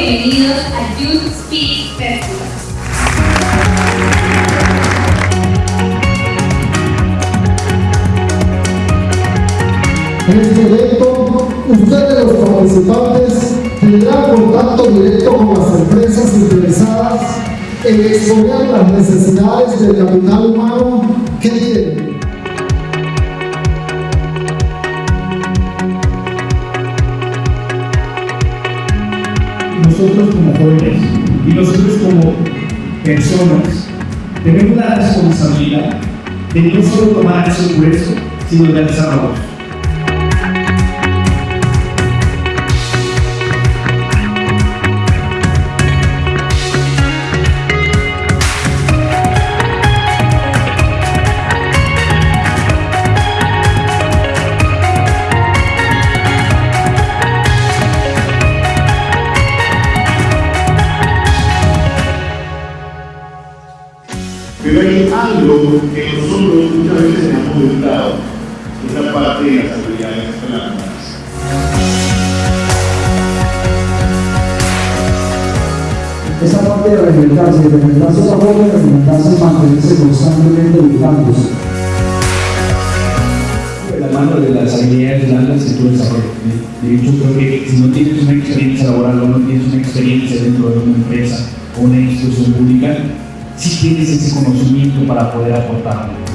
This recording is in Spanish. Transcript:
bienvenidos a Youth Speak Festival. En este evento, ustedes los participantes tendrán contacto directo con las empresas interesadas en exponer las necesidades del capital humano que tienen nosotros como jóvenes y nosotros como personas tenemos la responsabilidad de no solo tomar ese curso, sino de realizarlo. Algo que nosotros muchas veces se hemos olvidado, es la parte de las habilidades blandas. Esa parte de reinventarse, de reinventarse esa forma de reinventarse y mantenerse constantemente educándose. De la mano de las habilidades blandas que tú desarrollas. De hecho, creo que si no tienes una experiencia laboral o no tienes una experiencia dentro de una empresa o una institución pública, sí tienes ese conocimiento para poder aportarlo.